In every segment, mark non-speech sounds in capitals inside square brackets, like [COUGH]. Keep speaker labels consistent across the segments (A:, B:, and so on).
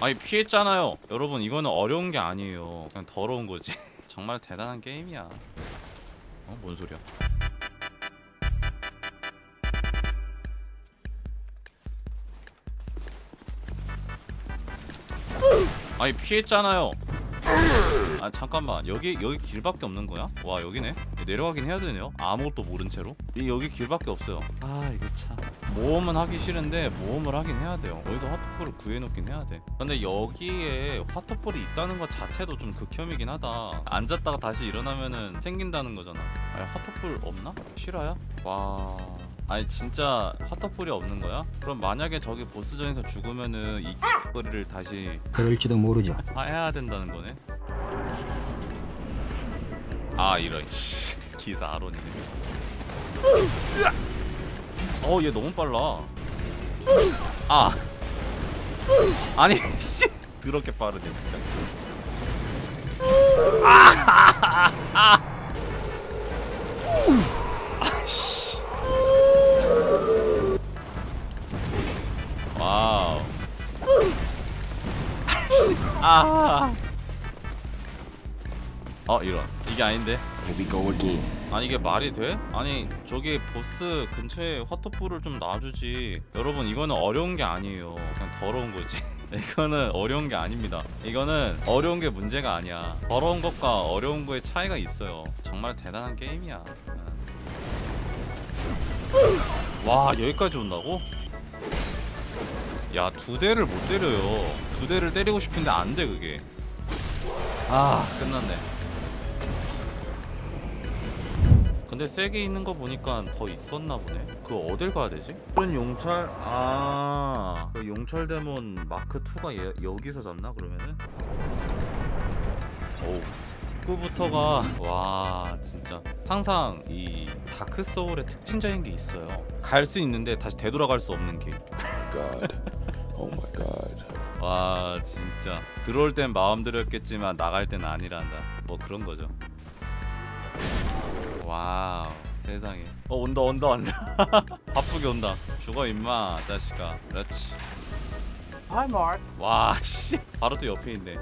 A: 아니 피했잖아요. 여러분 이거는 어려운 게 아니에요. 그냥 더러운 거지. [LAUGHS] 정말 대단한 게임이야. 어? 뭔 소리야? 아니 피했잖아요 아 잠깐만. 여기 여기 길밖에 없는 거야? 와 여기네? 내려가긴 해야 되네요. 아무것도 모른 채로? 이 여기 길밖에 없어요. 아 이거 참. 모험은 하기 싫은데 모험을 하긴 해야 돼요. 어디서 화토풀을 구해놓긴 해야 돼. 근데 여기에 화토풀이 있다는 것 자체도 좀 극혐이긴 하다. 앉았다가 다시 일어나면은 생긴다는 거잖아. 아니 화토풀 없나? 실화야? 와... 아니 진짜 화터풀이 없는 거야? 그럼 만약에 저기 보스전에서 죽으면은 이 거리를 다시
B: 그럴지도 모르죠.
A: 해야 된다는 거네. 아 이런 [LAUGHS] 씨 기사 아론이네. 어얘 너무 빨라. 아 아니 [LAUGHS] 씨 더럽게 빠르네 진짜. 아 [LAUGHS] 아. 어 이런. 이게 아닌데. 아니 이게 말이 돼? 아니 저기 보스 근처에 화토풀을 좀 놔주지. 여러분 이거는 어려운 게 아니에요. 그냥 더러운 거지. [LAUGHS] 이거는 어려운 게 아닙니다. 이거는 어려운 게 문제가 아니야. 더러운 것과 어려운 거의 차이가 있어요. 정말 대단한 게임이야. 음. 와 여기까지 온다고? 야 두 대를 못 때려요. 두 대를 때리고 싶은데 안 돼 그게. 아 끝났네. 근데 세 개 있는 거 보니까 더 있었나 보네. 그거 어딜 가야 되지? 큰 용철 아 그 용철 데몬 마크 2가 예, 여기서 잡나 그러면은? 오우 입구부터가 와 진짜. 항상 이 다크 소울의 특징적인 게 있어요. 갈 수 있는데 다시 되돌아갈 수 없는 길
C: God. Oh my God.
A: 와 진짜. 들어올 땐 마음대로였겠지만 나갈 땐 아니란다. 뭐 그런 거죠. 와우 세상에. 어 온다 온다 온다. [LAUGHS] 바쁘게 온다. 죽어 임마 자식아. 그렇지.
D: Hi, Mark.
A: 와 씨. 바로 또 옆에 있네.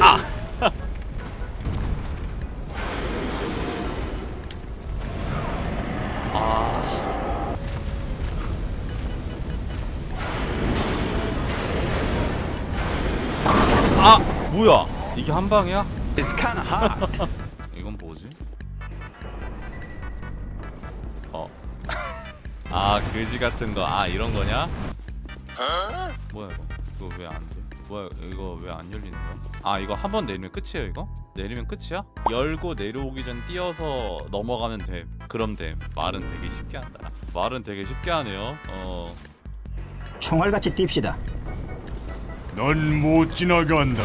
A: 아 뭐야 이게 한 방이야?
B: It's kind of hot. [LAUGHS]
A: 이건 뭐지? 어. [LAUGHS] 아 그지 같은 거. 아 이런 거냐? 뭐야 이거? 이거 왜 안 돼? 뭐야 이거 왜 안 열리는 거야? 아 이거 한 번 내리면 끝이에요 이거? 내리면 끝이야? 열고 내려오기 전 뛰어서 넘어가면 돼. 그럼 돼. 말은 되게 쉽게 한다. 말은 되게 쉽게 하네요. 어.
B: 총알같이 뜁시다.
C: 넌 못 지나간다.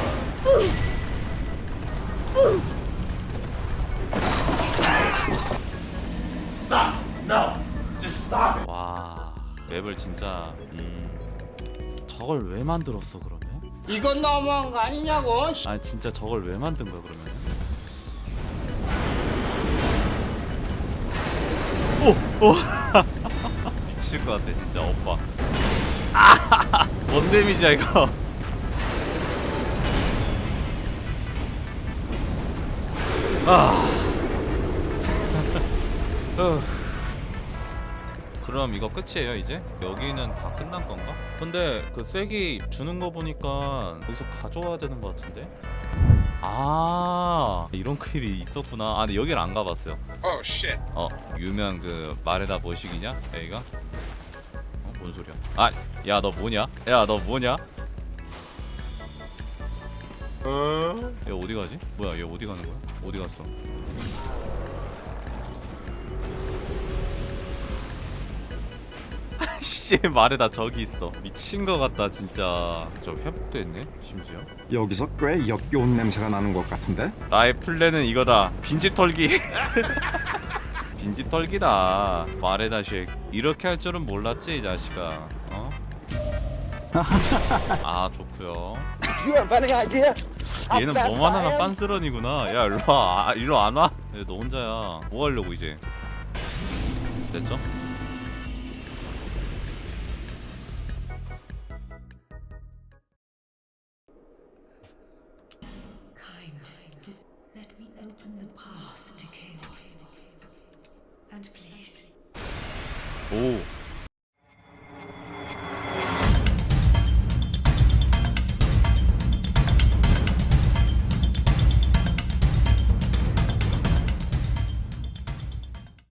A: 와 맵을 진짜 음. 저걸 왜 만들었어 그러면?
D: 이건 너무한 거 아니냐고.
A: 아니 진짜 저걸 왜 만든 거야 그러면? 오! 오! [LAUGHS] 미칠 것 같아 진짜 오빠 아! [LAUGHS] 뭔 데미지야 이거 아 후. [LAUGHS] 그럼 이거 끝이에요 이제? 여기는 다 끝난 건가? 근데 그 쐐기 주는 거 보니까 여기서 가져와야 되는 거 같은데? 아 이런 클이 있었구나 아 근데 여기를 안 가봤어요
C: Oh.
A: 어 유명 그 말에다 뭐식이냐 여기가? 어? 뭔 소리야 아야 너 뭐냐? 야 너 뭐냐? 얘 어디 가지? 뭐야 얘 어디 가는 거야? 어디 갔어? 씨 말에다 저기 있어 미친 거 같다 진짜 저 회복도 했네 심지어
E: 여기서 꽤 역겨운 냄새가 나는 것 같은데?
A: 나의 플랜은 이거다 빈집 털기 [LAUGHS] 빈집 털기다 말에다 쉑 이렇게 할 줄은 몰랐지 이 자식아 어? 아 좋구요
D: how
A: 얘는 뭐만
D: am?
A: 빤스런이구나 야 일로와 아, 일로 안 와? 야, 너 혼자야 뭐 하려고 이제 됐죠?